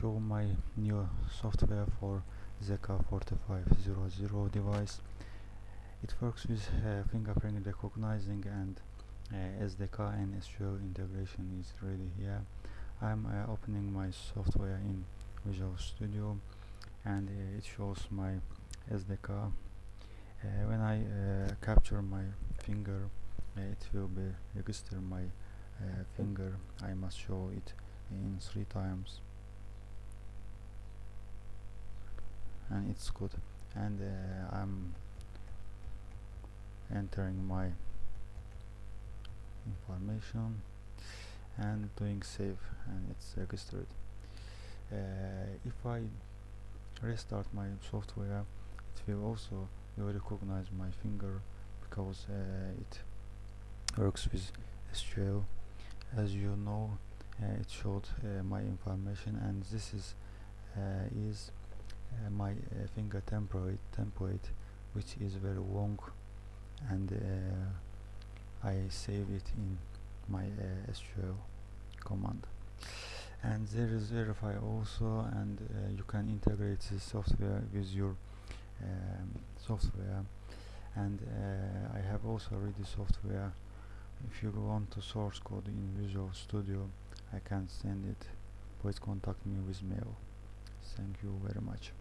show my new software for ZK 4500 device. It works with uh, fingerprint recognizing and uh, SDK and SQL integration is ready here. I'm uh, opening my software in Visual Studio and uh, it shows my SDK uh, when I uh, capture my finger it will be register my finger. I must show it in three times and it's good. And uh, I'm entering my information and doing save and it's registered. Uh, if I restart my software it will also recognize my finger because uh, it works with SQL as you know uh, it showed uh, my information and this is uh, is uh, my uh, finger template template which is very long and uh, I save it in my uh, SQL command. And there is verify also and uh, you can integrate this software with your um, software. And uh, I have also ready software. If you want to source code in Visual Studio I can send it. Please contact me with mail thank you very much